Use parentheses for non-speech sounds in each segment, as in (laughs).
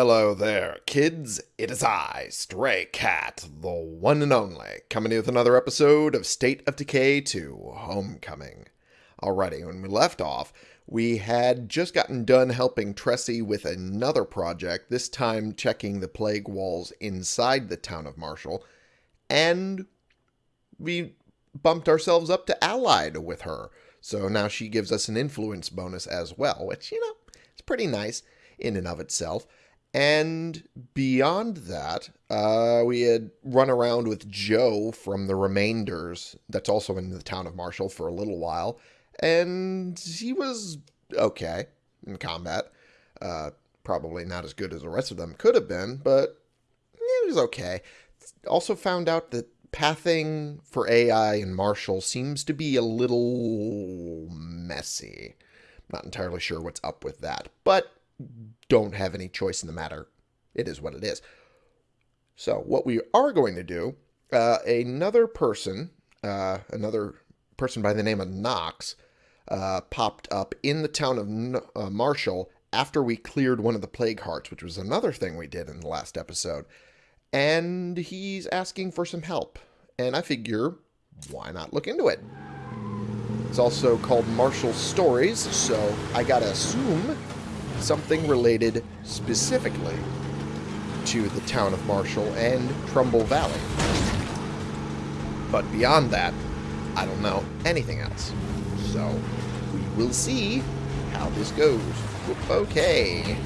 Hello there, kids. It is I, Stray Cat, the one and only, coming with another episode of State of Decay 2 Homecoming. Alrighty, when we left off, we had just gotten done helping Tressie with another project, this time checking the plague walls inside the town of Marshall, and we bumped ourselves up to allied with her. So now she gives us an influence bonus as well, which, you know, it's pretty nice in and of itself. And beyond that, uh, we had run around with Joe from the Remainders, that's also in the town of Marshall, for a little while. And he was okay in combat. Uh, probably not as good as the rest of them could have been, but it was okay. Also found out that pathing for AI in Marshall seems to be a little messy. Not entirely sure what's up with that, but don't have any choice in the matter. It is what it is. So what we are going to do, uh, another person, uh, another person by the name of Knox, uh, popped up in the town of uh, Marshall after we cleared one of the plague hearts, which was another thing we did in the last episode. And he's asking for some help. And I figure, why not look into it? It's also called Marshall Stories, so I gotta assume something related specifically to the town of Marshall and Trumbull Valley. But beyond that, I don't know anything else. So, we will see how this goes. Okay.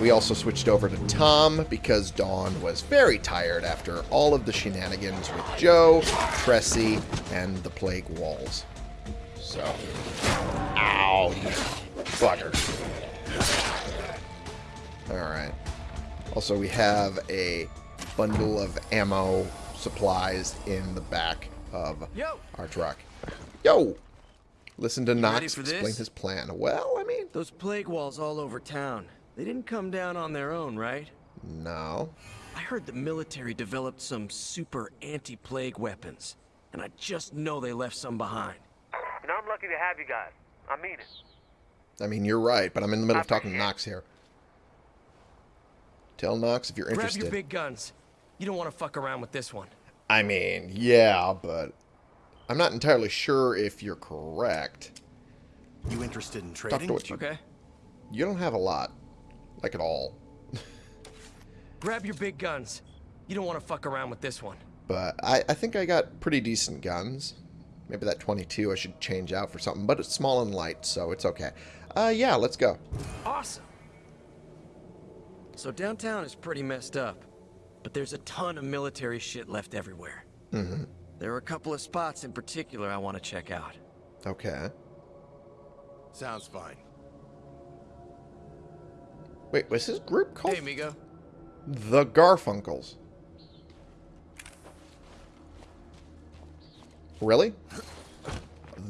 We also switched over to Tom because Dawn was very tired after all of the shenanigans with Joe, Tressie, and the Plague Walls. So, ow, you bugger. Alright. Also, we have a bundle of ammo supplies in the back of Yo. our truck. Yo! Listen to ready Knox explain this? his plan. Well, I mean, Those plague walls all over town. They didn't come down on their own, right? no. I heard the military developed some super anti-plague weapons. And I just know they left some behind. And I'm lucky to have you guys. I mean it. I mean, you're right, but I'm in the middle I of talking to. Knox here. Tell Knox if you're Grab interested. your big guns. You don't want to fuck around with this one. I mean, yeah, but I'm not entirely sure if you're correct. You interested in Talk trading? to what you... Okay? You don't have a lot. Like, at all. Grab your big guns. You don't want to fuck around with this one. But I, I think I got pretty decent guns. Maybe that 22 I should change out for something. But it's small and light, so it's okay. Uh, yeah, let's go. Awesome. So downtown is pretty messed up, but there's a ton of military shit left everywhere. Mm-hmm. There are a couple of spots in particular I want to check out. Okay. Sounds fine. Wait, was his group called Hey, amigo. The Garfunkels? Really?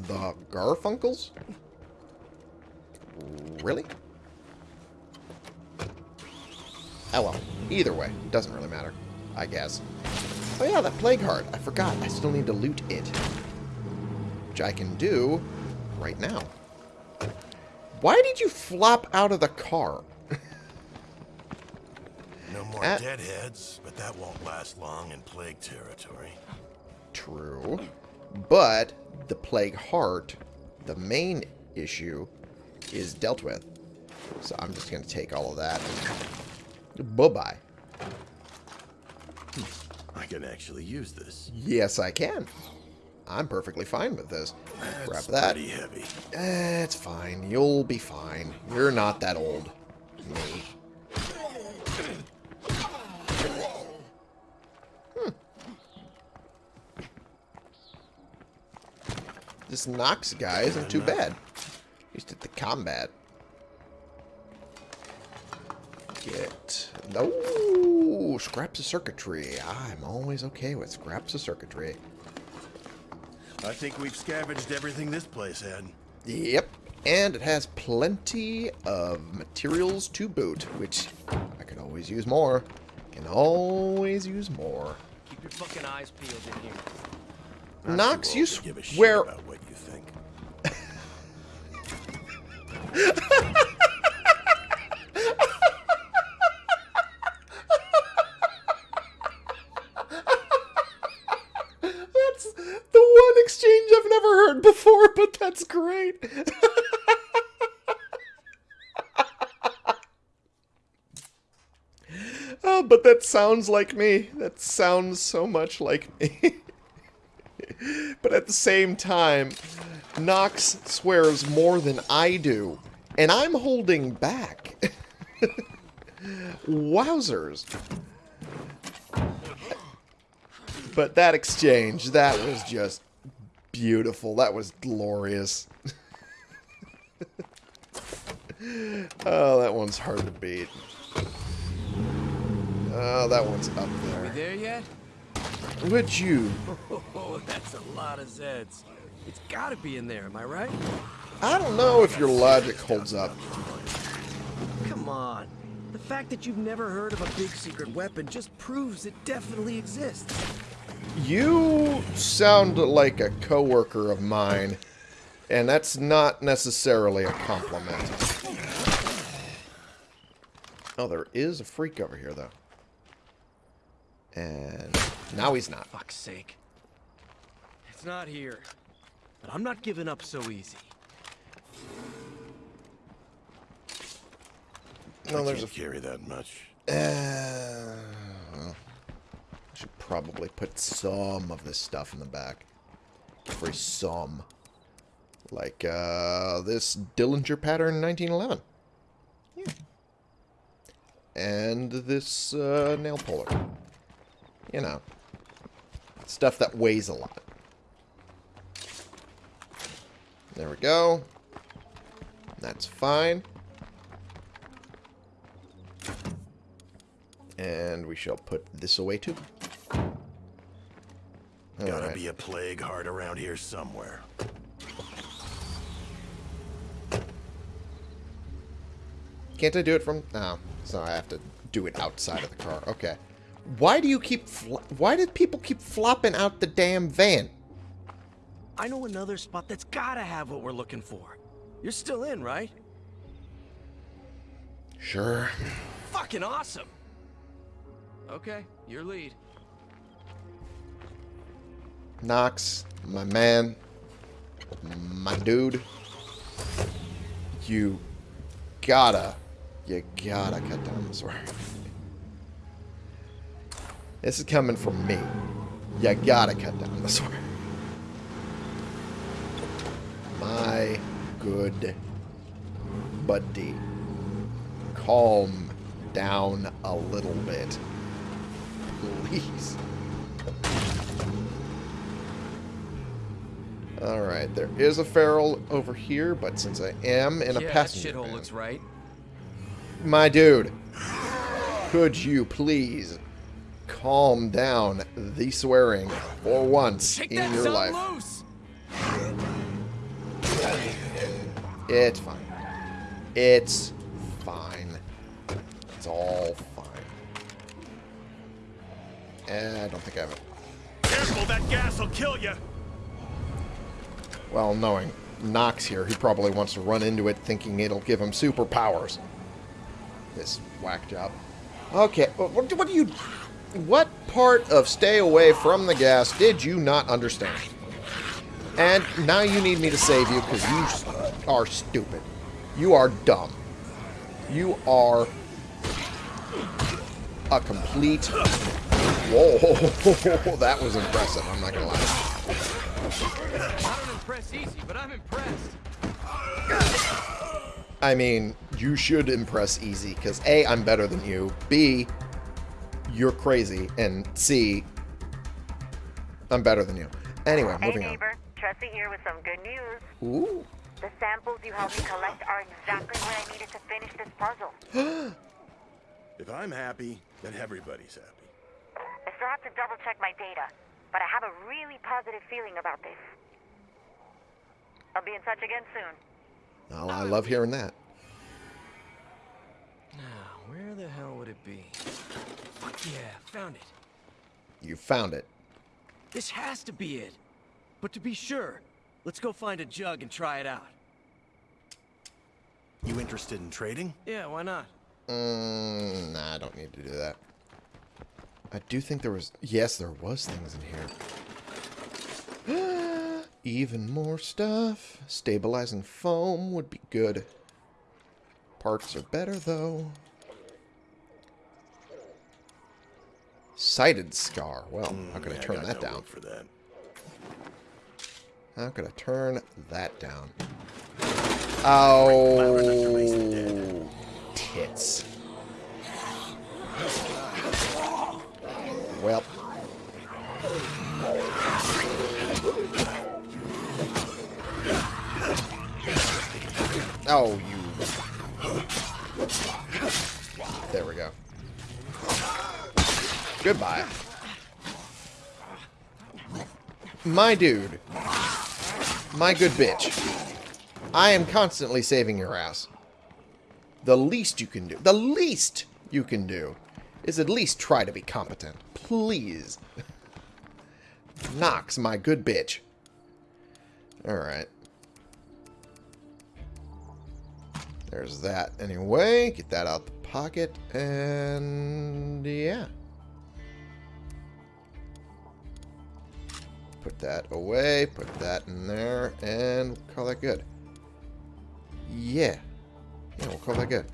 The Garfunkels? Really? Oh well, either way, doesn't really matter, I guess. Oh yeah, that Plague Heart. I forgot, I still need to loot it. Which I can do right now. Why did you flop out of the car? No more Uh, deadheads, but that won't last long in plague territory. True. But the Plague Heart, the main issue, is dealt with. So I'm just going to take all of that. Bye-bye. I can actually use this. Yes, I can. I'm perfectly fine with this. Grab that. pretty heavy. Eh, it's fine. You'll be fine. You're not that old. Me. This Knox guy isn't too bad. He's at the combat. Get... No! Scraps of circuitry. I'm always okay with scraps of circuitry. I think we've scavenged everything this place had. Yep. And it has plenty of materials to boot, which I could always use more. Can always use more. Keep your fucking eyes peeled in here. I'm Knox, you old to give a shit swear... about what you think. before, but that's great. (laughs) oh, but that sounds like me. That sounds so much like me. (laughs) but at the same time, Knox swears more than I do, and I'm holding back. (laughs) Wowzers. But that exchange, that was just beautiful. That was glorious. (laughs) oh, that one's hard to beat. Oh, that one's up there. Are We there. there yet? Would you? (laughs) Oh, that's a lot of Zeds. It's gotta be in there, am I right? I don't know if your logic holds up. Come on. The fact that you've never heard of a big secret weapon just proves it definitely exists. You sound like a coworker of mine, and that's not necessarily a compliment. Oh, there is a freak over here, though. And now he's not. Fuck's sake. It's not here. But I'm not giving up so easy. No, I there's a can't carry that much. Uh, well, I should probably put some of this stuff in the back. For some. Like, uh, this Dillinger pattern 1911. Yeah. And this, uh, nail puller. You know. Stuff that weighs a lot. There we go. That's fine. And we shall put this away too. Gotta Alright. be a plague heart around here somewhere. Can't I do it from... No. So I have to do it outside of the car. Okay. Why do you keep... Why did people keep flopping out the damn van? I know another spot that's gotta have what we're looking for. You're still in, right? Sure. Fucking awesome! Okay, your lead. Knox, my man, my dude, you gotta, you gotta cut down this wire. This is coming from me. You gotta cut down this wire. My good buddy. Calm down a little bit. Please. Alright, there is a feral over here, but since I am in a yeah, that passenger shithole van- looks right. My dude, could you please calm down the swearing for once Take in that your son life? loose! It's fine. It's fine. It's all fine. Eh, I don't think I have it. Careful, that gas will kill you. Well, knowing Knox here, he probably wants to run into it thinking it'll give him superpowers. This whack job. Okay, what, what do you... What part of stay away from the gas did you not understand? And now you need me to save you because you are stupid. You are dumb. You are a complete... Whoa, (laughs) that was impressive, I'm not gonna lie. I impress easy, but I'm impressed. I mean, you should impress easy, because A, I'm better than you, B, you're crazy, and C, I'm better than you. Anyway, Hey moving on. neighbor, Tressie here with some good news. Ooh. The samples you helped me collect are exactly what I needed to finish this puzzle. (gasps) If I'm happy, then everybody's happy. I still have to double check my data, but I have a really positive feeling about this. I'll be in touch again soon. Well, I love hearing that. Now, where the hell would it be? Fuck yeah, found it. You found it. This has to be it. But to be sure, let's go find a jug and try it out. You interested in trading? Yeah, why not? Mm, nah, I don't need to do that. I do think there was... Yes, there was things in here. (gasps) (gasps) (gasps) even more stuff. Stabilizing foam would be good. Parts are better, though. Sighted scar. Well, mm, how can I turn that no down? look For that. How can I turn that down? Oh, tits. Oh, you. There we go. Goodbye. My dude. My good bitch. I am constantly saving your ass. The least you can do, the least you can do, is at least try to be competent. Please. (laughs) Knox, my good bitch. Alright. There's that anyway. Get that out the pocket. And yeah. Put that away. Put that in there. And call that good. Yeah. Yeah, we'll call that good.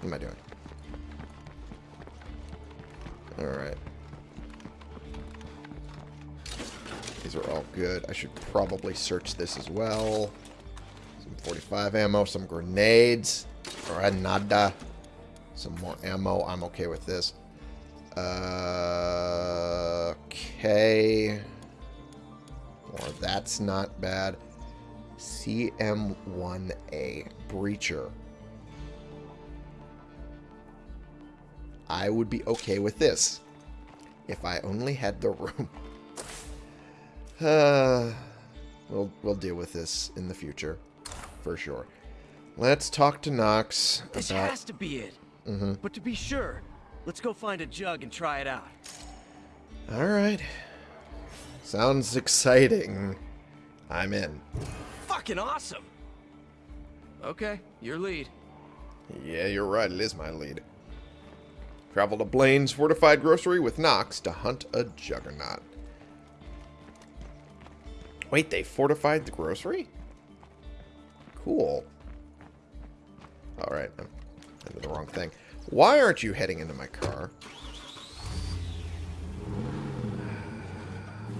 What am I doing? Alright. These are all good. I should probably search this as well. Some 45 ammo, some grenades. Granada. Some more ammo. I'm okay with this. Uh, okay. Or that's not bad. CM1A Breacher. I would be okay with this if I only had the (laughs) room. Uh, we'll we'll deal with this in the future, for sure. Let's talk to Knox This about. has to be it. Mm-hmm. But to be sure, let's go find a jug and try it out. All right. Sounds exciting. I'm in. Fucking awesome! Okay, your lead. Yeah, you're right. It is my lead. Travel to Blaine's Fortified Grocery with Knox to hunt a juggernaut. Wait, they fortified the grocery? Cool. Alright, I'm into the wrong thing. Why aren't you heading into my car?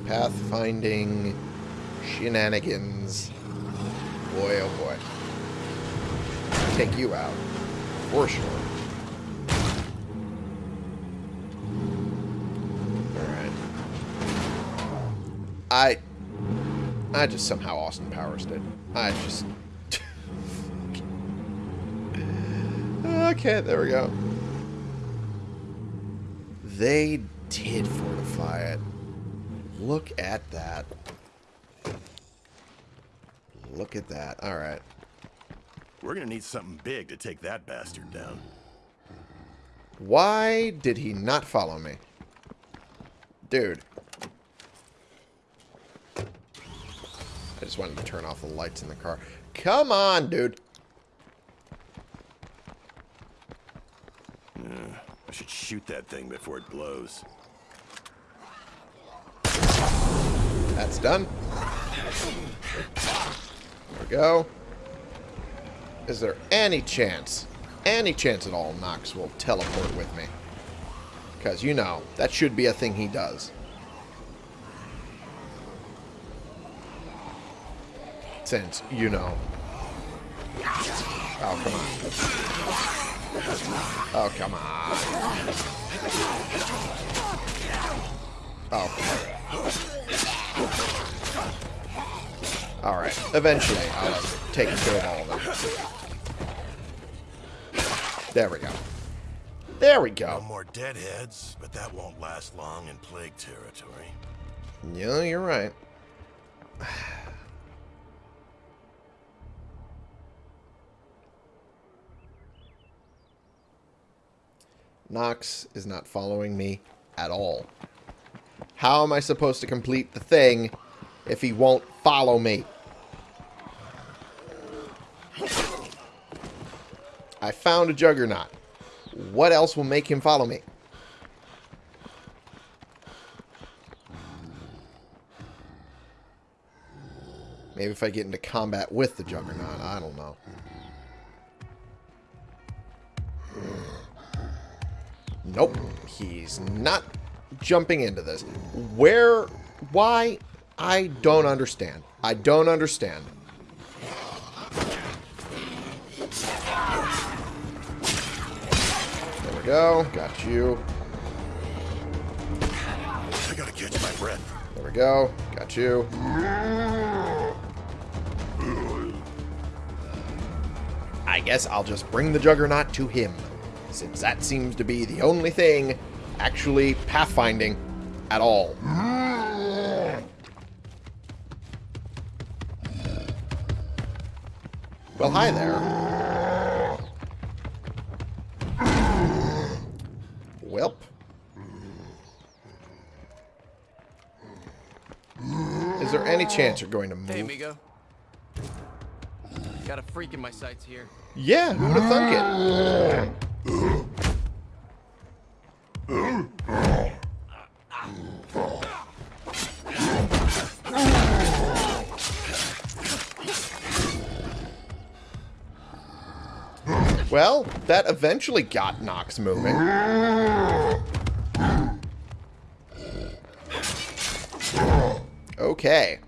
Pathfinding shenanigans. Boy, oh boy. Take you out. For sure. Alright. I... I just somehow Austin Powers did. I just... okay, there we go. They did fortify it. Look at that. Look at that. Alright. We're gonna need something big to take that bastard down. Why did he not follow me? Dude. I just wanted to turn off the lights in the car. Come on, dude. I should shoot that thing before it blows. That's done. There we go. Is there any chance, any chance at all Knox will teleport with me? Because, you know, that should be a thing he does. Since, you know. Oh, come on. Oh, come on. Oh, Alright, eventually I'll have taken care of all of them. There we go. There we go. No more deadheads, but that won't last long in plague territory. Yeah, you're right. Knox is not following me at all. How am I supposed to complete the thing if he won't follow me? I found a juggernaut. What else will make him follow me? Maybe if I get into combat with the Juggernaut. I don't know. Nope. He's not jumping into this. Where? Why? I don't understand. I don't understand. There we go. Got you. I gotta catch my breath. There we go. Got you. I guess I'll just bring the Juggernaut to him, since that seems to be the only thing actually pathfinding at all. Well, hi there. Welp. Is there any chance you're going to move? Hey, amigo. Got a freak in my sights here. Yeah, who would have thunk it? Well, that eventually got Knox moving. Okay.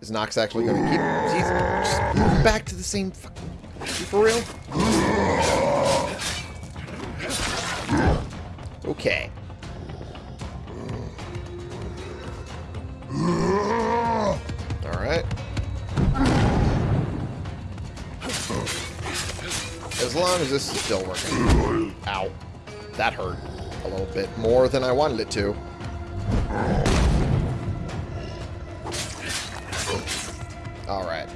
Is Knox actually going to keep... He's just back to the same. For real? Okay. Alright. As long as this is still working. Ow. That hurt a little bit more than I wanted it to. Alright.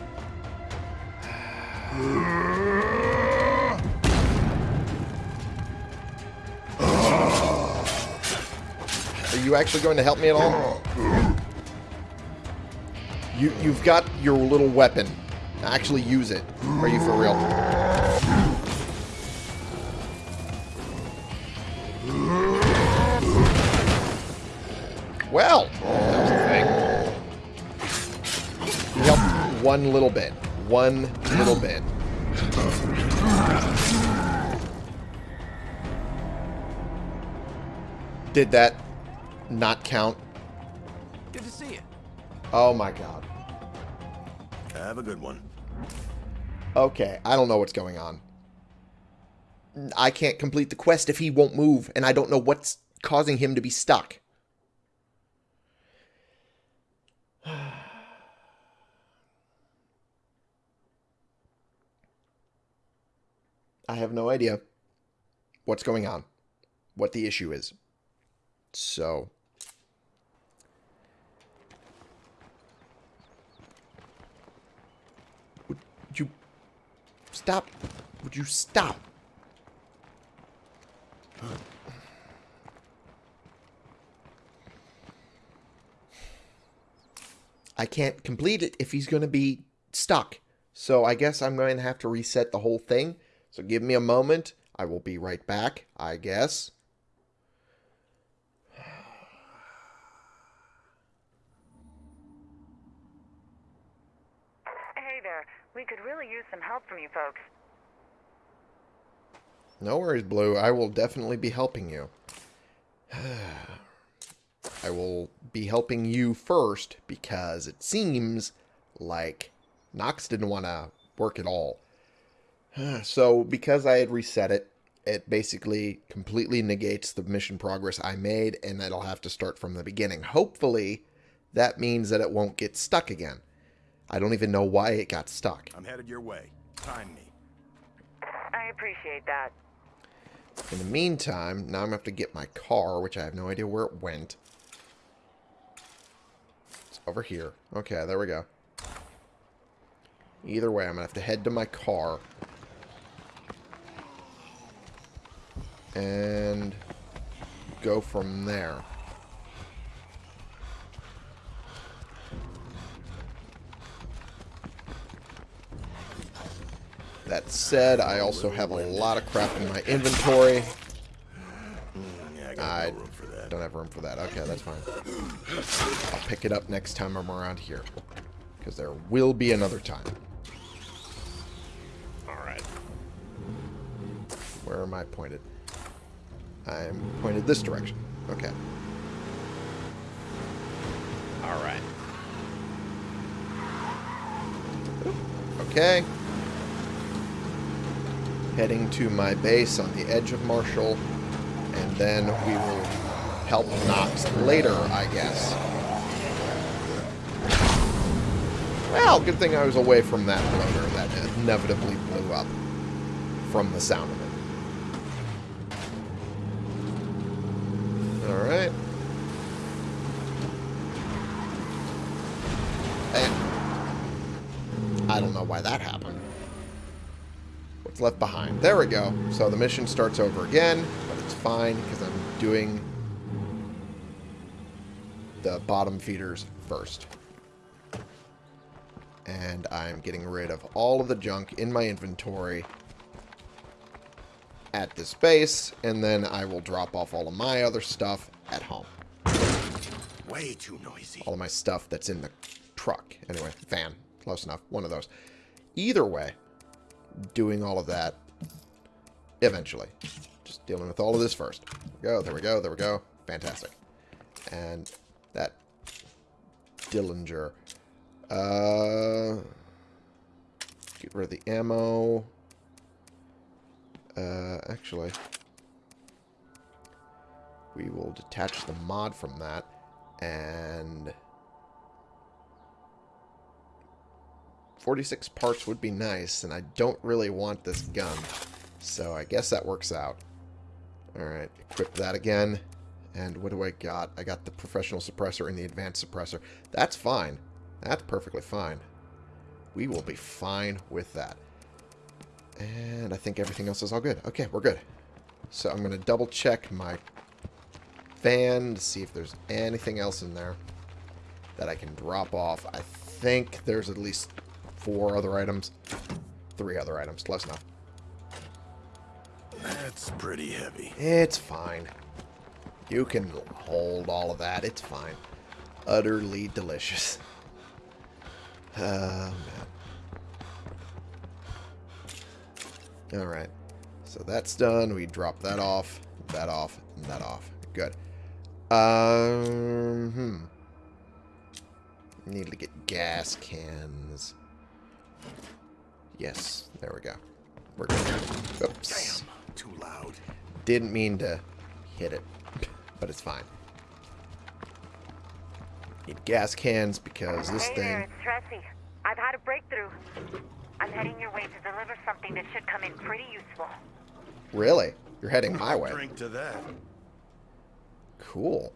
Are you actually going to help me at all? You, you've got your little weapon. Actually use it. Are you for real? Well, that was a thing. One little bit. One little bit. Did that not count? Good to see you. Oh my god. Have a good one. Okay, I don't know what's going on. I can't complete the quest if he won't move, and I don't know what's causing him to be stuck. (sighs) I have no idea what's going on, what the issue is. So, stop? Would you stop? I can't complete it if he's going to be stuck. So I guess I'm going to have to reset the whole thing. So give me a moment. I will be right back, I guess. Hey there. We could really use some help from you folks. No worries, Blue. I will definitely be helping you. (sighs) I will be helping you first because it seems like Knox didn't want to work at all. (sighs) So, because I had reset it, it basically completely negates the mission progress I made, and it'll have to start from the beginning. Hopefully, that means that it won't get stuck again. I don't even know why it got stuck. I'm headed your way. Time me. I appreciate that. In the meantime, now I'm going to have to get my car, which I have no idea where it went. It's over here. Okay, there we go. Either way, I'm going to have to head to my car. And go from there. That said, I also have a lot of crap in my inventory. I got I no room for that. don't have room for that. Okay, that's fine. I'll pick it up next time I'm around here. Because there will be another time. Alright. Where am I pointed? I'm pointed this direction. Okay. Alright. Okay. Heading to my base on the edge of Marshall. And then we will help Knox later, I guess. Well, good thing I was away from that bloater that inevitably blew up from the sound of it. Alright. And I don't know why that happened. What's left behind? There we go. So the mission starts over again, but it's fine because I'm doing the bottom feeders first. And I'm getting rid of all of the junk in my inventory at this base, and then I will drop off all of my other stuff at home. Way too noisy. All of my stuff that's in the truck. Anyway, van. Close enough. One of those. Either way, doing all of that eventually. Just dealing with all of this first. Go, there we go, there we go. Fantastic. And that Dillinger. Uh, get rid of the ammo. Uh, actually, we will detach the mod from that and 46 parts would be nice, and I don't really want this gun. So I guess that works out. Alright, equip that again. And what do I got? I got the professional suppressor and the advanced suppressor. That's fine. That's perfectly fine. We will be fine with that. And I think everything else is all good. Okay, we're good. So I'm going to double check my van to see if there's anything else in there that I can drop off. I think there's at least four other items. Three other items. Close enough. That's pretty heavy. It's fine. You can hold all of that. It's fine. Utterly delicious. (laughs) Oh, man. Alright. So that's done. We drop that off, that off, and that off. Good. Um, hmm. Need to get gas cans. Yes, there we go. We're good. Oops. Damn, too loud. Didn't mean to hit it, but it's fine. Need gas cans because this hey there, it's Tressie. I've had a breakthrough. I'm heading your way to deliver something that should come in pretty useful. Really? You're heading my way. Drink to that. Cool.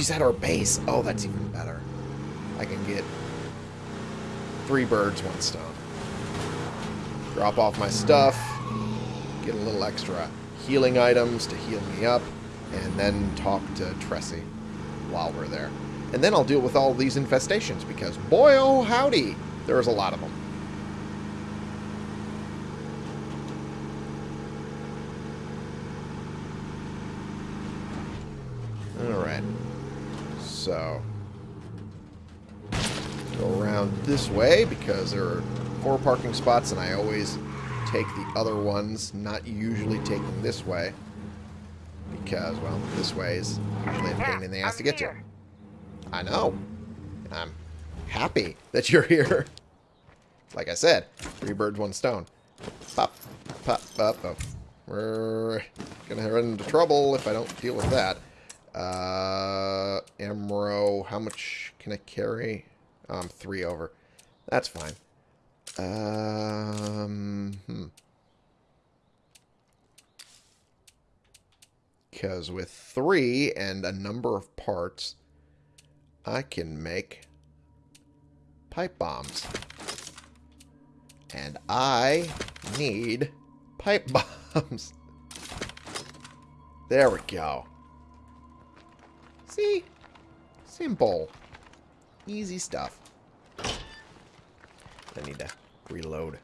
She's at our base. Oh, that's even better. I can get three birds, one stone. Drop off my stuff. Get a little extra healing items to heal me up. And then talk to Tressie while we're there. And then I'll deal with all these infestations because, boy, oh howdy, there's a lot of them. Alright. So. Go around this way because there are four parking spots and I always take the other ones, not usually taking this way. Because, well, this way is usually a pain in the ass I'm to get to. I know. I'm happy that you're here. (laughs) Like I said, three birds, one stone. Pop, pop, pop, pop. We're gonna run into trouble if I don't deal with that. Uh, Amro, how much can I carry? Um, three over. That's fine. Um, hmm. Because with three and a number of parts, I can make pipe bombs. And I need pipe (laughs) bombs. There we go. See? Simple. Easy stuff. I need to reload.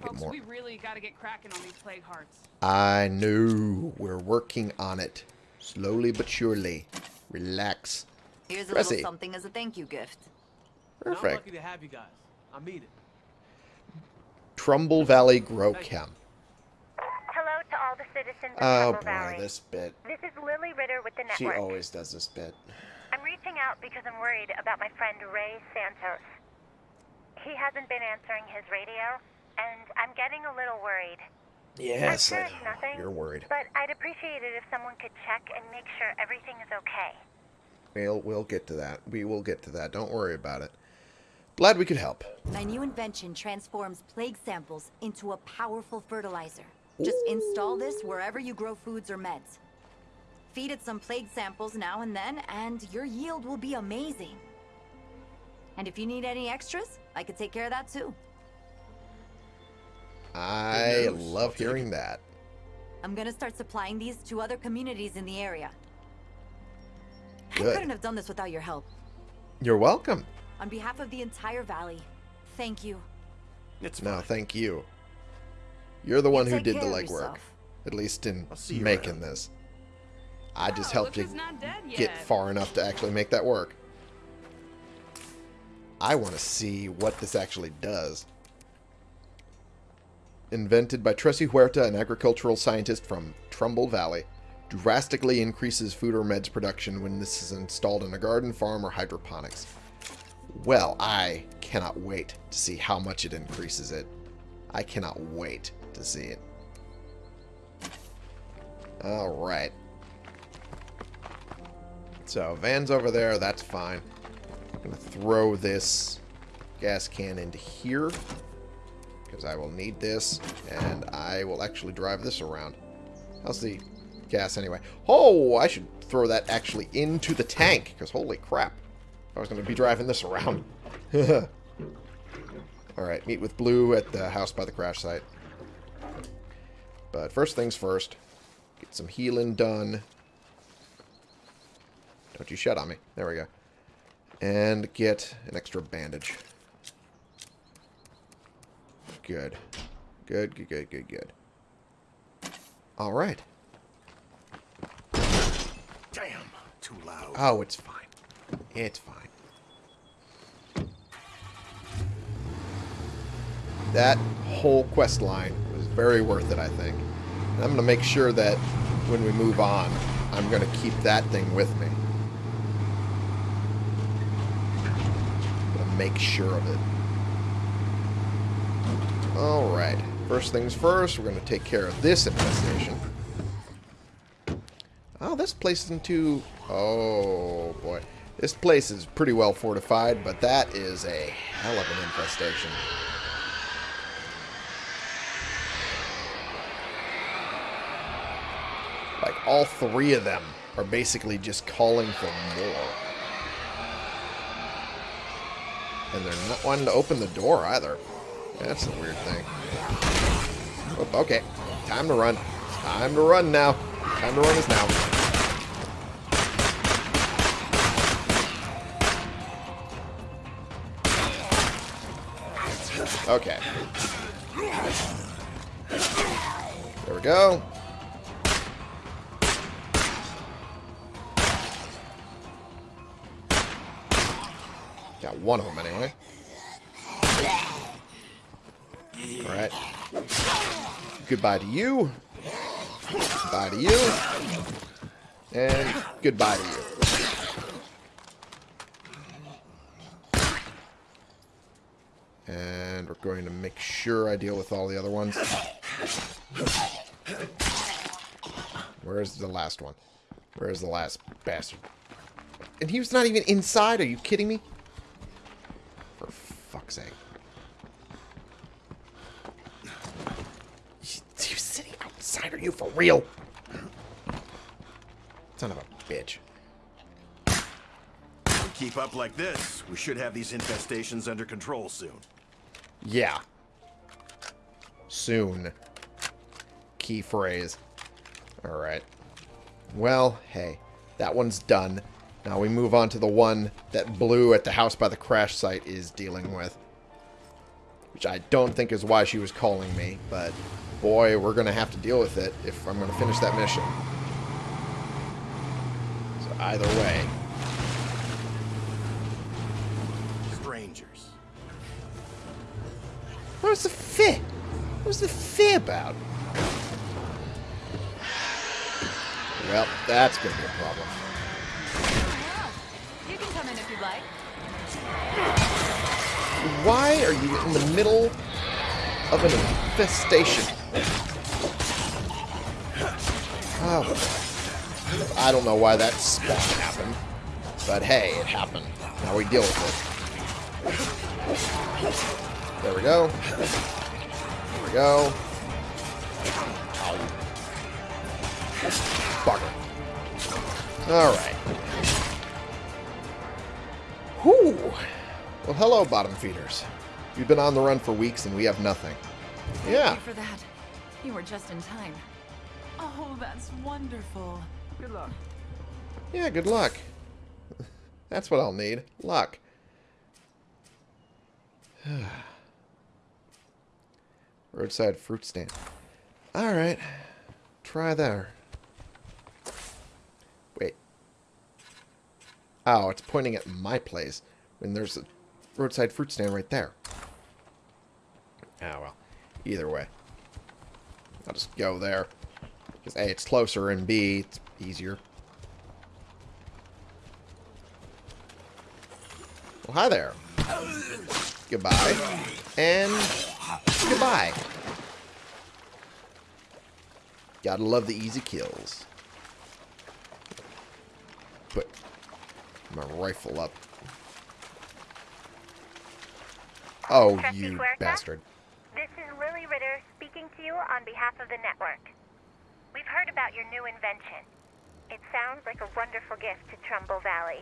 Folks, more. we really got to get cracking on these plague hearts. I know. We're working on it. Slowly but surely. Relax. Here's a Tressie. little something as a thank you gift. I'm Perfect. lucky to have you guys. I mean it. Trumbull Valley Grow Chem. Hello to all the citizens of Oh Trumbull boy, Valley. this bit. This is Lily Ritter with the network. She always does this bit. I'm reaching out because I'm worried about my friend Ray Santos. He hasn't been answering his radio, and I'm getting a little worried. Yes, I'm sure I- nothing. you're worried. But I'd appreciate it if someone could check and make sure everything is okay. We'll, we'll get to that. We will get to that. Don't worry about it. Glad we could help. My new invention transforms plague samples into a powerful fertilizer. Just install this wherever you grow foods or meds. Feed it some plague samples now and then, and your yield will be amazing. And if you need any extras, I could take care of that too. I love hearing that. I'm gonna start supplying these to other communities in the area. I couldn't have done this without your help. You're welcome. On behalf of the entire valley, thank you. It's No, fine. thank you. You're the one who did the legwork. At least in I'll see you making around. this. I just Oh, helped you who's not dead get far enough to actually make that work. I want to see what this actually does. Invented by Tressie Huerta, an agricultural scientist from Trumbull Valley, drastically increases food or meds production when this is installed in a garden, farm, or hydroponics. Well, I cannot wait to see how much it increases it. I cannot wait to see it. Alright. So, van's over there, that's fine. Going to throw this gas can into here. Because I will need this, and I will actually drive this around. How's the gas anyway? Oh, I should throw that actually into the tank, because holy crap. I was going to be driving this around. (laughs) Alright, meet with Blue at the house by the crash site. But first things first, get some healing done. Don't you shut on me. There we go. And get an extra bandage. Good. Good, good, good, good, good. Alright. Damn, too loud. Oh, it's fine. It's fine. That whole quest line was very worth it, I think. And I'm going to make sure that when we move on, I'm going to keep that thing with me. I'm going to make sure of it. Alright. First things first, we're going to take care of this infestation. Oh, ah, this place isn't too... Oh, boy. This place is pretty well fortified, but that is a hell of an infestation. Like, all three of them are basically just calling for more. And they're not wanting to open the door either. That's the weird thing. Oh, okay. Time to run. Time to run now. Time to run is now. Okay. There we go. Got one of them anyway. Alright. Goodbye to you. Goodbye to you. And goodbye to you. And we're going to make sure I deal with all the other ones. Where's the last one? Where's the last bastard? And he was not even inside. Are you kidding me? For fuck's sake. He was sitting outside. Are you for real? Son of a bitch. Keep up like this, we should have these infestations under control soon. Yeah. Soon. Key phrase. Alright. Well, hey. That one's done. Now we move on to the one that Blue at the house by the crash site is dealing with. Which I don't think is why she was calling me, but boy, we're going to have to deal with it if I'm going to finish that mission. So either way. Strangers. Where's the fear? What's the fear about? Well, that's going to be a problem. You'd like. Why are you in the middle of an infestation? Oh, I don't know why that spawn happened, but hey, it happened. Now we deal with it. There we go. There we go. Ow. Bugger. Alright. Whew. Well, hello, bottom feeders. You've been on the run for weeks and we have nothing. Yeah. Thank you for that. You were just in time. Oh, that's wonderful. Good luck. Yeah, good luck. (laughs) That's what I'll need. Luck. (sighs) Roadside fruit stand. Alright. Try there. Oh, it's pointing at my place when there's a roadside fruit stand right there. Ah, well. Either way. I'll just go there. Because A, it's closer, and B, it's easier. Well, hi there. Goodbye. And goodbye. Gotta love the easy kills. Put my rifle up. Oh, Trusty you Huerta? bastard. This is Lily Ritter speaking to you on behalf of the network. We've heard about your new invention. It sounds like a wonderful gift to Trumbull Valley.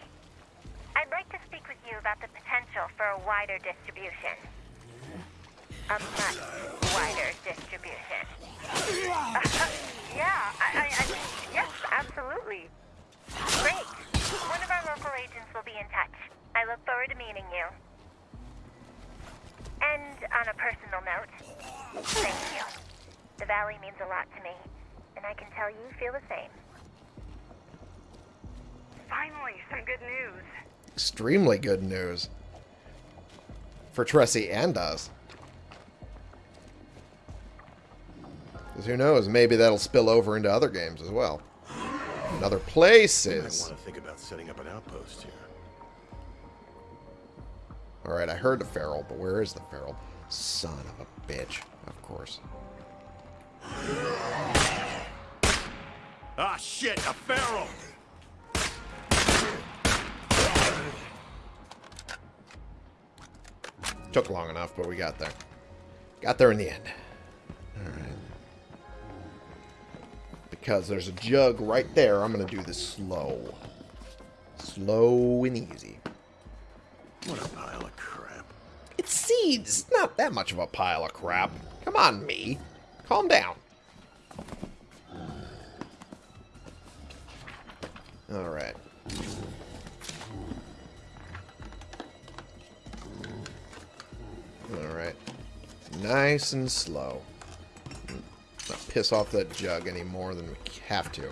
I'd like to speak with you about the potential for a wider distribution. A much wider distribution. Look forward to meeting you. And on a personal note, thank you. The valley means a lot to me, and I can tell you feel the same. Finally, some good news. Extremely good news. For Tressie and us. Because who knows, maybe that'll spill over into other games as well. And other places. I want to think about setting up an outpost here. Alright, I heard the feral, but where is the feral? Son of a bitch. Of course. Ah, shit! A feral! Took long enough, but we got there. Got there in the end. Alright. Because there's a jug right there, I'm going to do this slow. Slow and easy. What a pile of crap. It's seeds. Not that much of a pile of crap. Come on, me. Calm down. Alright. Alright. Nice and slow. Not piss off that jug any more than we have to.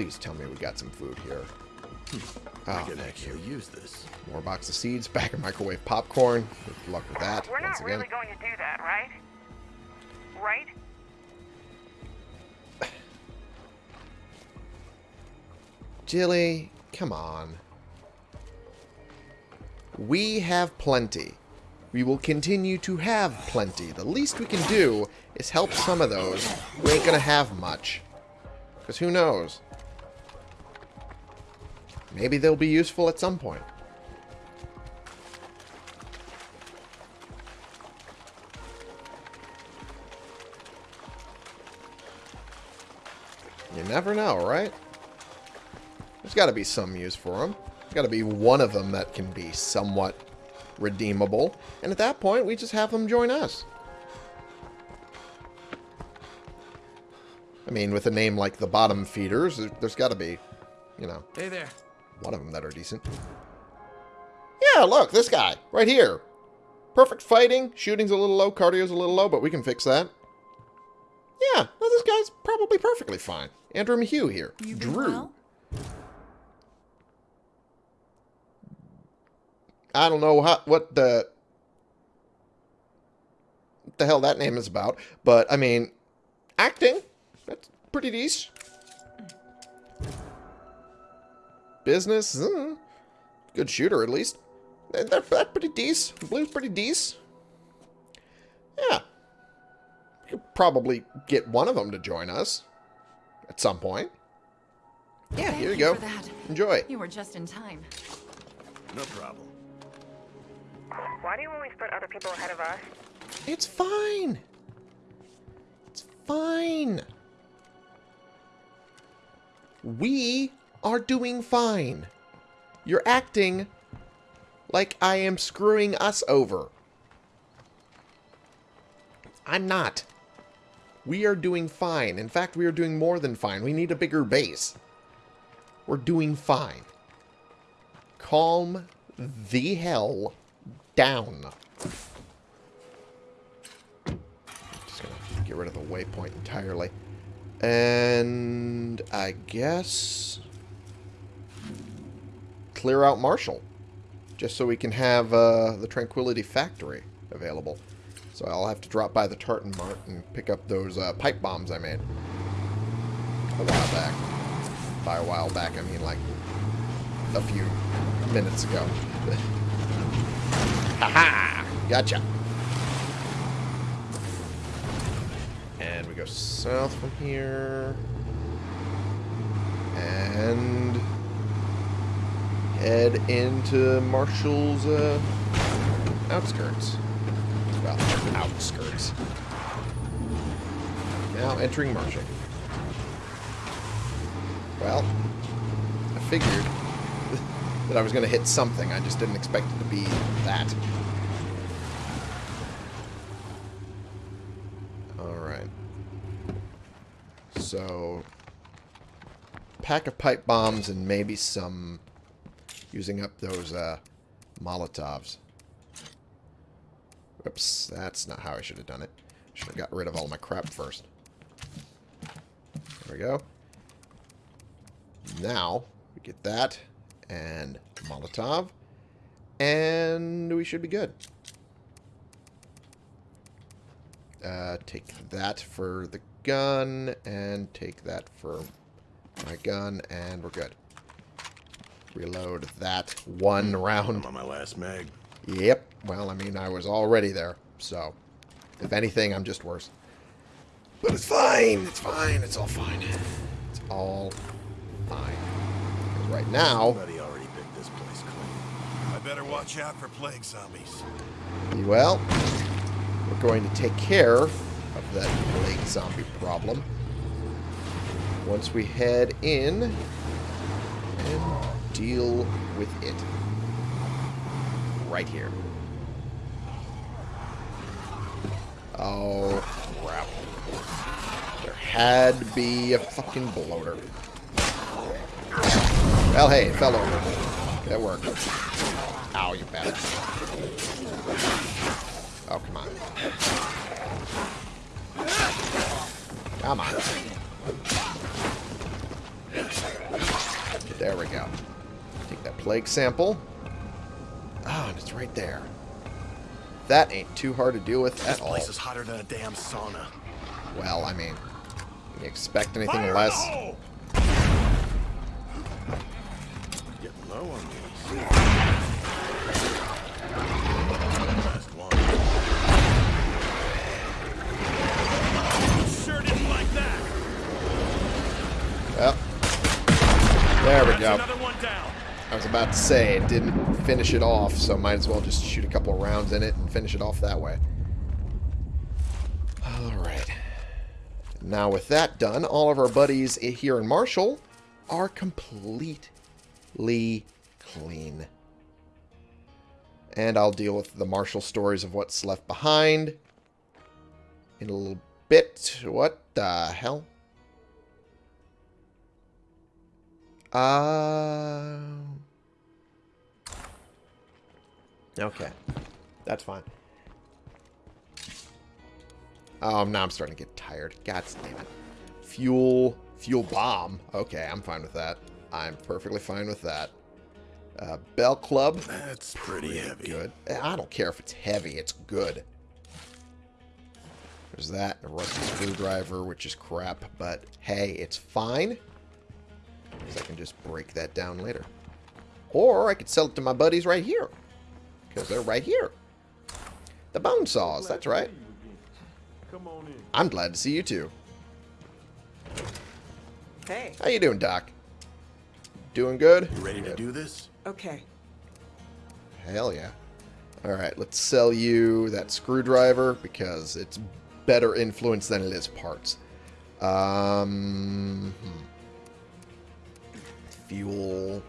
Please tell me we got some food here. Hmm. Oh, I Oh, can thank actually you. use this. More box of seeds, back in microwave popcorn. Good luck with that. We're once not again. really going to do that, right? Right? Jilly, come on. We have plenty. We will continue to have plenty. The least we can do is help some of those who ain't gonna have much. Because who knows? Maybe they'll be useful at some point. You never know, right? There's got to be some use for them. There's got to be one of them that can be somewhat redeemable. And at that point, we just have them join us. I mean, with a name like the Bottom Feeders, there- there's got to be, you know, Hey there. One of them that are decent. Yeah, look, this guy, right here. Perfect fighting. Shooting's a little low, cardio's a little low, but we can fix that. Yeah, well, this guy's probably perfectly fine. Andrew Mayhew here. You Drew. well? I don't know how, what the what the hell that name is about, but I mean, acting that's pretty decent. Business, uh, good shooter at least. They're, they're pretty decent. Blue's pretty decent. Yeah, we could probably get one of them to join us at some point. Yeah, Thank here you you go. for that. Enjoy. You were just in time. No problem. Why do you always put other people ahead of us? It's fine. It's fine. We are doing fine. You're acting like I am screwing us over. I'm not. We are doing fine. In fact, we are doing more than fine. We need a bigger base. We're doing fine. Calm the hell down. Just gonna get rid of the waypoint entirely. And I guess clear out Marshall. Just so we can have uh, the Tranquility Factory available. So I'll have to drop by the Tartan Mart and pick up those uh, pipe bombs I made. A while back. By a while back, I mean like a few minutes ago. (laughs) Haha! Gotcha. And we go south from here. And head into Marshall's uh, outskirts. Well, outskirts. Now entering Marshall. Well, I figured (laughs) that I was going to hit something. I just didn't expect it to be that. Alright. So, pack of pipe bombs and maybe some using up those uh, Molotovs. Oops, that's not how I should have done it. Should have got rid of all my crap first. There we go. Now, we get that and Molotov, and we should be good. Uh, take that for the gun, and take that for my gun, and we're good. Reload that one round. I'm on my last mag. Yep. Well, I mean, I was already there, so if anything, I'm just worse. But it's fine. It's fine. It's all fine. It's all fine. 'Cause right now, Somebody already picked this place clean. I better watch out for plague zombies. well, we're going to take care of that plague zombie problem once we head in and deal with it right here. Oh, crap. There had to be a fucking bloater. Well, hey, it fell over. That worked. Ow, you bastard. Oh, come on. Come on. There we go. Plague sample. Ah, and it's right there. That ain't too hard to deal with This at all. This place is hotter than a damn sauna. Well, I mean, you expect anything Fire less? Getting low on these. Sure didn't like that. Well, there we That's go. I was about to say it didn't finish it off, so might as well just shoot a couple rounds in it and finish it off that way. Alright. Now with that done, all of our buddies here in Marshall are completely clean. And I'll deal with the Marshall stories of what's left behind in a little bit. What the hell? Uh... Okay. That's fine. Oh, now I'm starting to get tired. God damn it. Fuel, fuel bomb. Okay, I'm fine with that. I'm perfectly fine with that. Uh, bell club. That's pretty heavy. Good. Eh, I don't care if it's heavy. It's good. There's that. A rusty screwdriver, which is crap. But, hey, it's fine. Because I can just break that down later. Or I could sell it to my buddies right here. Because they're right here. The bone saws. That's right. Come on in. I'm glad to see you too. Hey, How you doing, Doc? Doing good? You ready to do this? okay. Hell yeah. Alright, let's sell you that screwdriver because it's better influence than it is parts. Um, hmm. Fuel.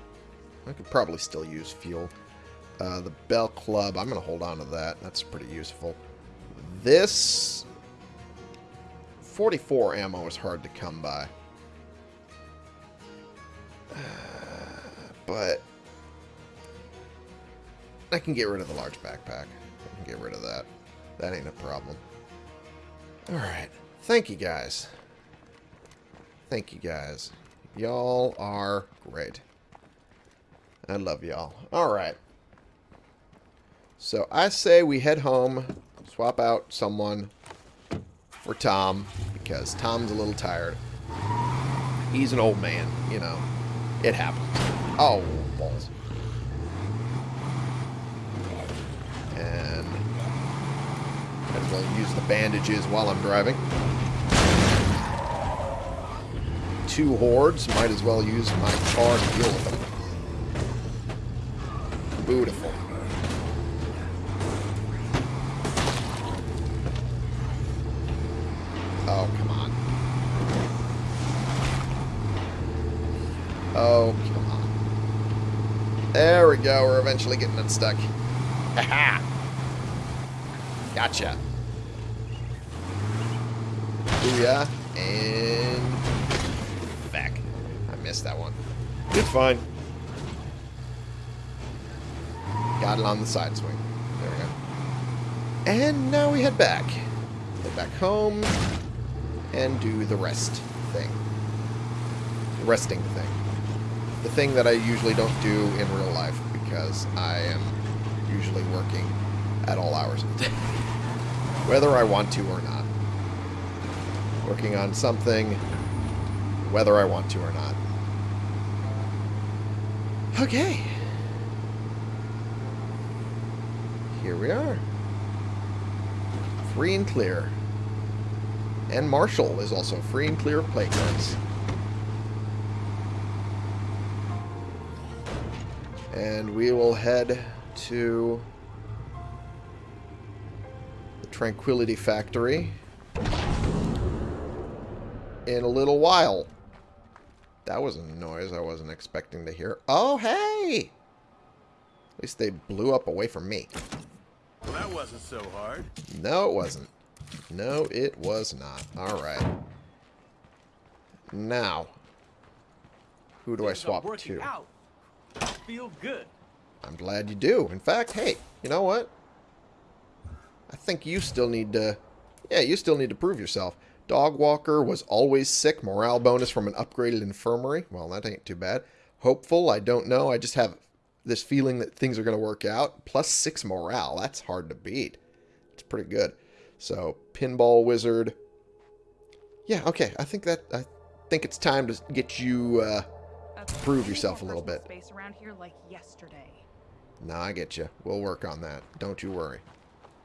I could probably still use fuel. Uh, the bell club, I'm going to hold on to that. That's pretty useful. This 44 ammo is hard to come by. Uh, but I can get rid of the large backpack. I can get rid of that. That ain't a problem. Alright. Thank you guys. Thank you guys. Y'all are great. I love y'all. Alright. So I say we head home, swap out someone for Tom, because Tom's a little tired. He's an old man, you know. It happens. Oh, balls. And as well use the bandages while I'm driving. Two hordes, might as well use my car to deal with them. Beautiful. Oh, come on. Oh, come on. There we go. We're eventually getting unstuck. Haha. Gotcha. Booyah. And back. I missed that one. It's fine. Got it on the side swing. There we go. And now we head back. Head back home and do the rest thing. The resting thing. The thing that I usually don't do in real life because I am usually working at all hours of the day. (laughs) Whether I want to or not. Working on something, whether I want to or not. Okay. Here we are. Free and clear. And Marshall is also free and clear of play And we will head to the Tranquility Factory in a little while. That was a noise I wasn't expecting to hear. Oh, hey! At least they blew up away from me. Well, that wasn't so hard. No, it wasn't. No, it was not. Alright. Now, who do I Things are swap to? Out. Feel good. I'm glad you do. In fact, hey, you know what? I think you still need to... Yeah, you still need to prove yourself. Dog Walker was always sick. Morale bonus from an upgraded infirmary. Well, that ain't too bad. Hopeful, I don't know. I just have this feeling that things are going to work out. Plus six morale. That's hard to beat. It's pretty good. So, Pinball Wizard. Yeah, okay. I think that... I think it's time to get you... Uh, prove yourself a little bit. Space around here like yesterday. No, I get you. We'll work on that. Don't you worry.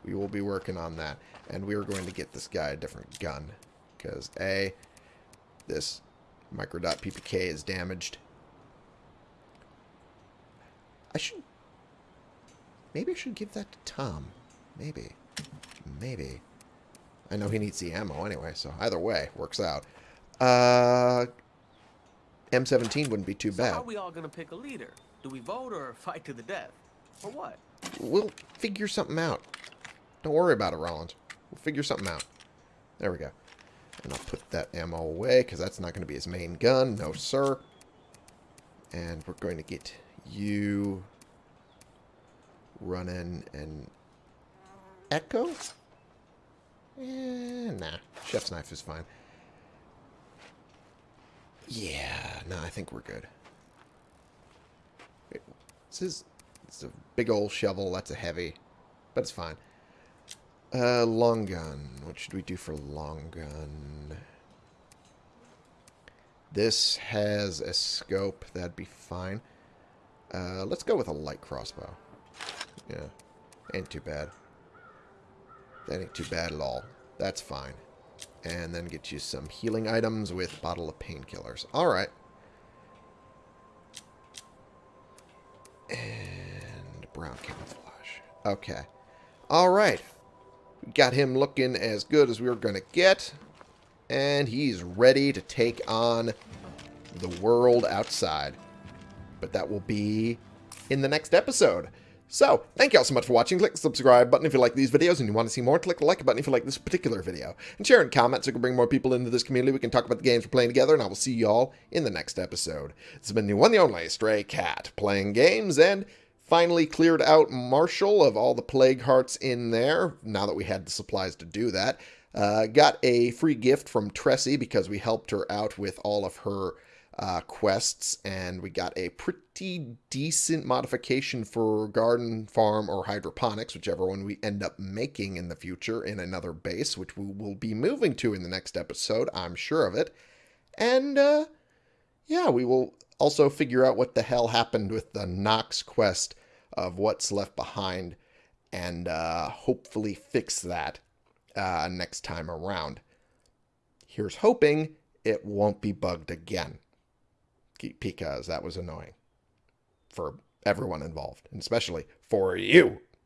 We will be working on that. And we are going to get this guy a different gun. Because, A, this Microdot PPK is damaged. I should... Maybe I should give that to Tom. Maybe. Maybe. I know he needs the ammo anyway, so either way, works out. Uh... M17 wouldn't be too So bad. how are we all gonna pick a leader? Do we vote or fight to the death? Or what? We'll figure something out. Don't worry about it, Rollins. We'll figure something out. There we go. And I'll put that ammo away, because that's not going to be his main gun. No, sir. And we're going to get you running an Echo? Eh, nah. Chef's knife is fine. Yeah, no, I think we're good. This is it's a big old shovel. That's a heavy, but it's fine. Uh, long gun. What should we do for long gun? This has a scope. That'd be fine. Uh, let's go with a light crossbow. Yeah, ain't too bad. That ain't too bad at all. That's fine. And then get you some healing items with bottle of painkillers. Alright. And brown camouflage. Okay. Alright. We got him looking as good as we were going to get. And he's ready to take on the world outside. But that will be in the next episode. So, thank you all so much for watching. Click the subscribe button if you like these videos and you want to see more. Click the like button if you like this particular video. And share and comment so we can bring more people into this community. We can talk about the games we're playing together, and I will see you all in the next episode. This has been the one the only Stray Cat, playing games, and finally cleared out Marshall of all the plague hearts in there, now that we had the supplies to do that. Uh, got a free gift from Tressie because we helped her out with all of her uh, quests, and we got a pretty decent modification for garden, farm, or hydroponics, whichever one we end up making in the future in another base, which we will be moving to in the next episode, I'm sure of it. And, uh, yeah, we will also figure out what the hell happened with the Knox quest of what's left behind, and uh, hopefully fix that uh, next time around. Here's hoping it won't be bugged again because that was annoying for everyone involved, and especially for you.